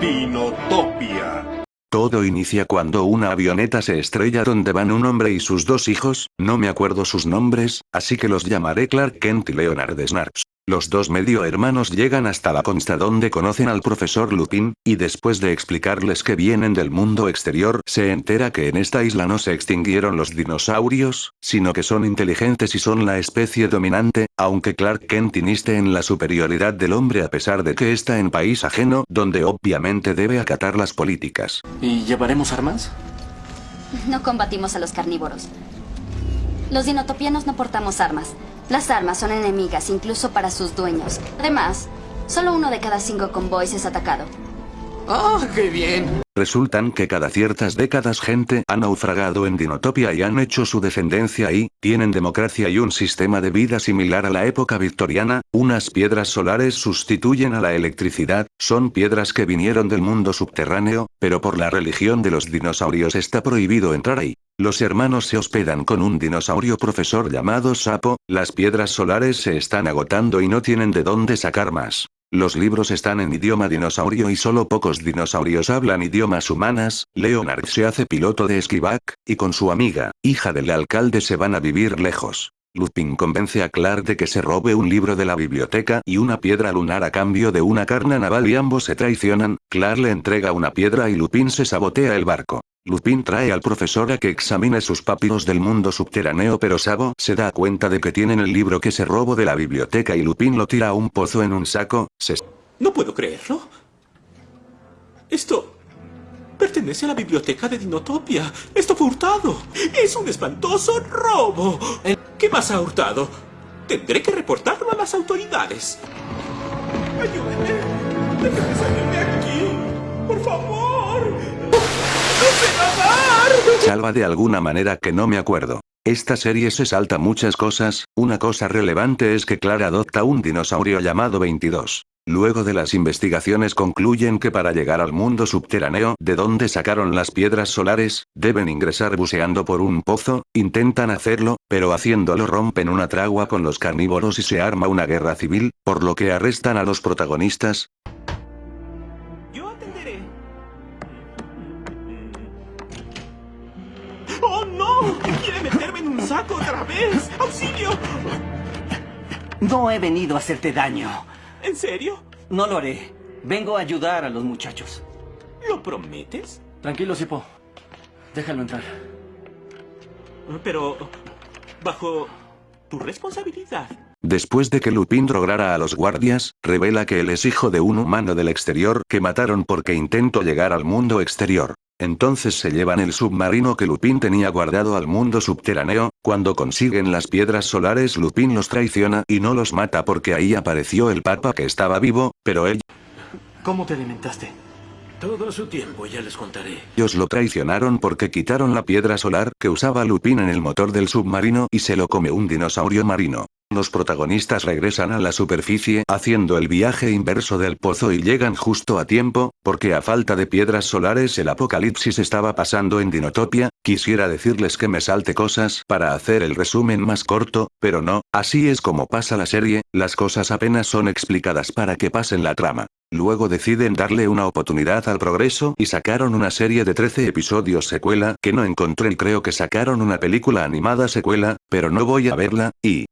Dinotopia. Todo inicia cuando una avioneta se estrella donde van un hombre y sus dos hijos, no me acuerdo sus nombres, así que los llamaré Clark Kent y Leonard Snarks. Los dos medio hermanos llegan hasta la consta donde conocen al profesor Lupin, y después de explicarles que vienen del mundo exterior, se entera que en esta isla no se extinguieron los dinosaurios, sino que son inteligentes y son la especie dominante, aunque Clark Kent iniste en la superioridad del hombre a pesar de que está en país ajeno, donde obviamente debe acatar las políticas. ¿Y llevaremos armas? No combatimos a los carnívoros. Los dinotopianos no portamos armas. Las armas son enemigas incluso para sus dueños. Además, solo uno de cada cinco convoys es atacado. ¡Ah, qué bien! Resultan que cada ciertas décadas gente ha naufragado en Dinotopia y han hecho su descendencia ahí, tienen democracia y un sistema de vida similar a la época victoriana, unas piedras solares sustituyen a la electricidad, son piedras que vinieron del mundo subterráneo, pero por la religión de los dinosaurios está prohibido entrar ahí. Los hermanos se hospedan con un dinosaurio profesor llamado Sapo, las piedras solares se están agotando y no tienen de dónde sacar más. Los libros están en idioma dinosaurio y solo pocos dinosaurios hablan idiomas humanas, Leonard se hace piloto de esquivac, y con su amiga, hija del alcalde se van a vivir lejos. Lupin convence a Clark de que se robe un libro de la biblioteca y una piedra lunar a cambio de una carna naval y ambos se traicionan, Clark le entrega una piedra y Lupin se sabotea el barco. Lupin trae al profesor a que examine sus papiros del mundo subterráneo pero Sabo se da cuenta de que tienen el libro que se robó de la biblioteca y Lupin lo tira a un pozo en un saco, se... No puedo creerlo. Esto... Pertenece a la biblioteca de Dinotopia. Esto fue hurtado. Es un espantoso robo. ¿Qué más ha hurtado? Tendré que reportarlo a las autoridades. Ayúdenme. Déjenme salir de aquí. Por favor. ¡No sé nadar! Salva de alguna manera que no me acuerdo. Esta serie se salta muchas cosas, una cosa relevante es que Clara adopta un dinosaurio llamado 22. Luego de las investigaciones concluyen que para llegar al mundo subterráneo, de donde sacaron las piedras solares, deben ingresar buceando por un pozo, intentan hacerlo, pero haciéndolo rompen una tragua con los carnívoros y se arma una guerra civil, por lo que arrestan a los protagonistas. Yo atenderé. ¡Oh, no! ¡Quiere meterme en un saco otra vez! ¡Auxilio! No he venido a hacerte daño. ¿En serio? No lo haré. Vengo a ayudar a los muchachos. ¿Lo prometes? Tranquilo, Sipo. Déjalo entrar. Pero... bajo... tu responsabilidad. Después de que Lupin drogara a los guardias, revela que él es hijo de un humano del exterior que mataron porque intentó llegar al mundo exterior. Entonces se llevan el submarino que Lupin tenía guardado al mundo subterráneo, cuando consiguen las piedras solares Lupin los traiciona y no los mata porque ahí apareció el papa que estaba vivo, pero él... ¿Cómo te alimentaste? Todo su tiempo, ya les contaré. Ellos lo traicionaron porque quitaron la piedra solar que usaba Lupin en el motor del submarino y se lo come un dinosaurio marino. Los protagonistas regresan a la superficie haciendo el viaje inverso del pozo y llegan justo a tiempo, porque a falta de piedras solares el apocalipsis estaba pasando en Dinotopia, quisiera decirles que me salte cosas para hacer el resumen más corto, pero no, así es como pasa la serie, las cosas apenas son explicadas para que pasen la trama. Luego deciden darle una oportunidad al progreso y sacaron una serie de 13 episodios secuela que no encontré y creo que sacaron una película animada secuela, pero no voy a verla, y...